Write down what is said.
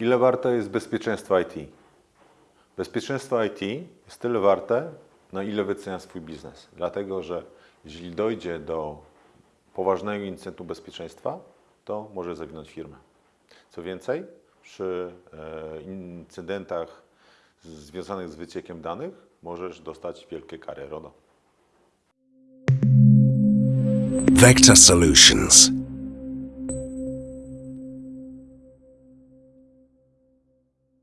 Ile warte jest bezpieczeństwo IT? Bezpieczeństwo IT jest tyle warte, na ile wycenia swój biznes. Dlatego, że jeśli dojdzie do poważnego incydentu bezpieczeństwa, to może zawinąć firmę. Co więcej, przy e, incydentach związanych z wyciekiem danych możesz dostać wielkie kary RODO. Vector Solutions.